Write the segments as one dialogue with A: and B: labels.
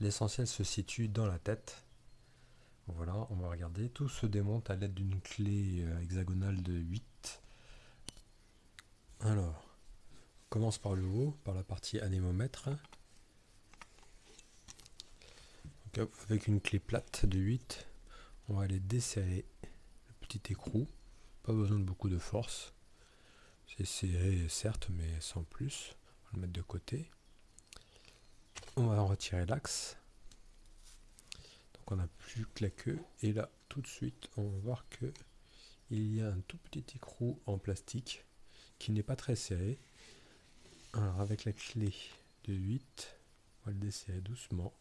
A: L'essentiel se situe dans la tête. Voilà, on va regarder. Tout se démonte à l'aide d'une clé euh, hexagonale de 8. Alors, on commence par le haut, par la partie anémomètre. avec une clé plate de 8, on va aller desserrer le petit écrou. Pas besoin de beaucoup de force. C'est serré certes, mais sans plus. On va le mettre de côté. On va en retirer l'axe. Donc on n'a plus que la queue. Et là, tout de suite, on va voir que il y a un tout petit écrou en plastique qui n'est pas très serré. Alors avec la clé de 8, on va le desserrer doucement.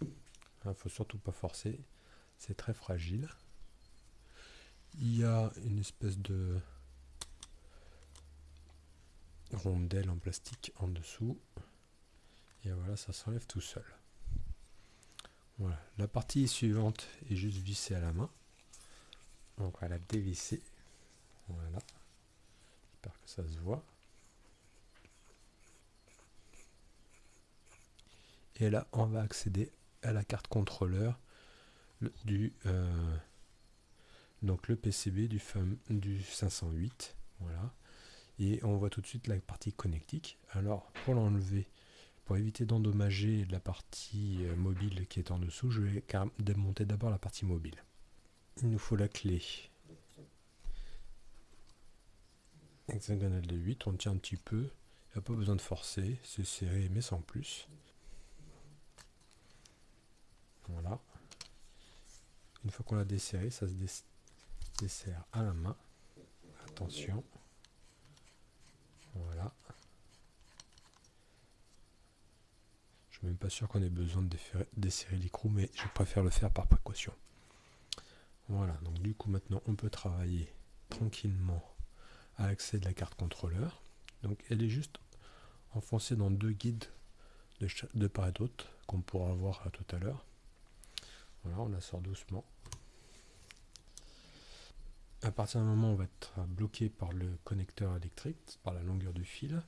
A: Il ne faut surtout pas forcer, c'est très fragile. Il y a une espèce de rondelle en plastique en dessous. Et voilà, ça s'enlève tout seul. Voilà, la partie suivante est juste vissée à la main. Donc on va la dévisser. Voilà. J'espère que ça se voit. Et là, on va accéder à la carte contrôleur du euh, donc le PCB du, du 508. Voilà. Et on voit tout de suite la partie connectique. Alors, pour l'enlever, pour éviter d'endommager la partie euh, mobile qui est en dessous, je vais démonter d'abord la partie mobile. Il nous faut la clé hexagonale de 8, on tient un petit peu, il n'y a pas besoin de forcer, c'est serré mais sans plus. Voilà. Une fois qu'on l'a desserré, ça se dessert à la main. Attention. Voilà. Je suis même pas sûr qu'on ait besoin de desserrer l'écrou, mais je préfère le faire par précaution. Voilà, donc du coup maintenant on peut travailler tranquillement à l'accès de la carte contrôleur. Donc elle est juste enfoncée dans deux guides de, part et d'autre qu'on pourra voir tout à l'heure. Voilà, on la sort doucement. À partir d'un moment, on va être bloqué par le connecteur électrique, par la longueur du fil.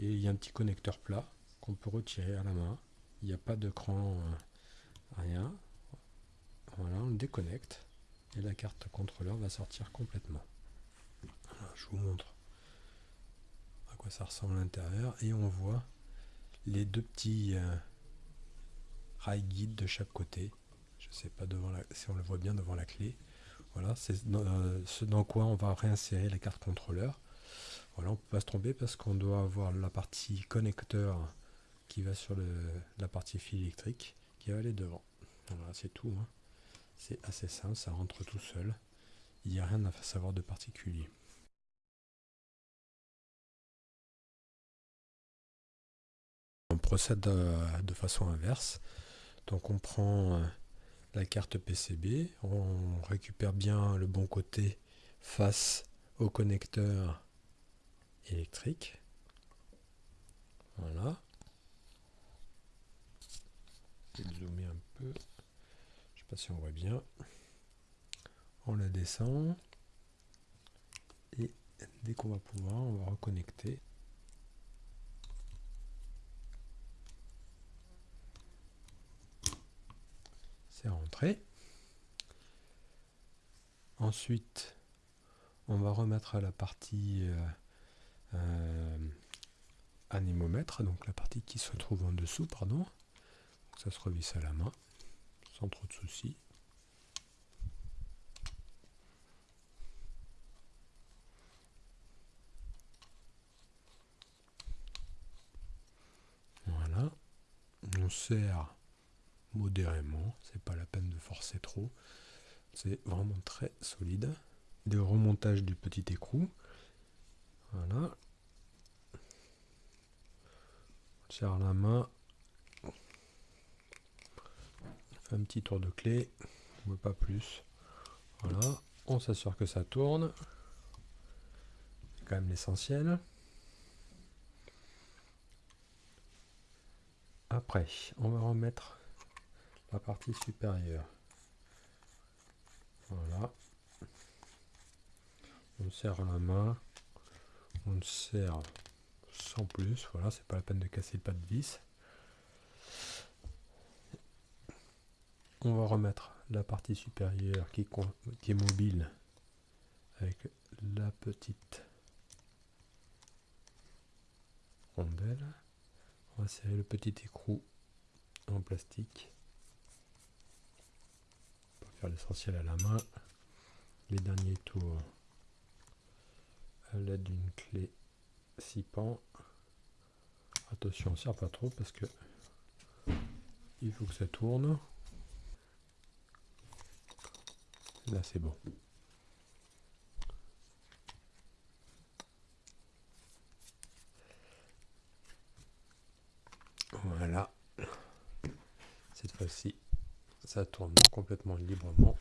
A: Et il y a un petit connecteur plat qu'on peut retirer à la main. Il n'y a pas de cran, euh, rien. Voilà, on le déconnecte. Et la carte contrôleur va sortir complètement. je vous montre à quoi ça ressemble à l'intérieur. Et on voit les deux petits euh, rails guides de chaque côté. Je ne sais pas devant si on le voit bien devant la clé. Voilà, c'est euh, ce dans quoi on va réinsérer la carte contrôleur. Voilà, on peut pas se tromper parce qu'on doit avoir la partie connecteur qui va sur la partie fil électrique qui va aller devant. Voilà, c'est tout. Hein. C'est assez simple, ça rentre tout seul. Il n'y a rien à savoir de particulier. On procède euh, de façon inverse. Donc on prend euh, la carte PCB. On récupère bien le bon côté face au connecteur électrique. Voilà. Je vais zoomer un peu. Je sais pas si on voit bien. On la descend. Et dès qu'on va pouvoir, on va reconnecter. Ensuite, on va remettre à la partie euh, euh, anémomètre, donc la partie qui se trouve en dessous, pardon. ça se revisse à la main, sans trop de soucis. Voilà. On sert modérément, c'est pas la peine de forcer trop. C'est vraiment très solide. Des remontages du petit écrou. Voilà. On serre la main. On fait un petit tour de clé, mais pas plus. Voilà. On s'assure que ça tourne. C'est quand même l'essentiel. Après, on va remettre partie supérieure. Voilà. On serre la main. On serre sans plus. Voilà, c'est pas la peine de casser pas de vis. On va remettre la partie supérieure qui, qui est mobile avec la petite rondelle. On va serrer le petit écrou en plastique l'essentiel à la main. Les derniers tours à l'aide d'une clé 6 pans. Attention, on ne pas trop parce que il faut que ça tourne. Là, c'est bon. Voilà. Cette fois-ci, ça tourne complètement librement.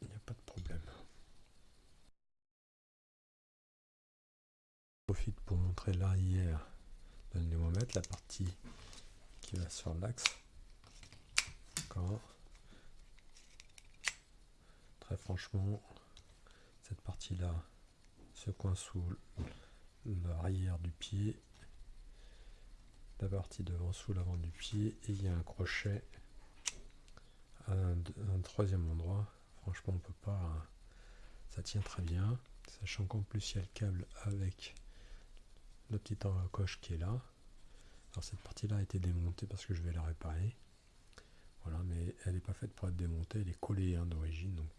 A: Il n'y a pas de problème. Je profite pour montrer l'arrière d'un pneumomètre, la partie qui va sur l'axe. Très franchement, cette partie-là se coin sous l'arrière du pied la partie devant sous l'avant du pied et il y a un crochet un, troisième endroit. Franchement on peut pas ça tient très bien sachant qu'en plus il y a le câble avec le petit coche qui est là. Alors cette partie là a été démontée parce que je vais la réparer. Voilà mais elle n'est pas faite pour être démontée elle est collée hein, d'origine donc